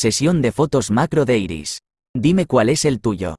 Sesión de fotos macro de Iris. Dime cuál es el tuyo.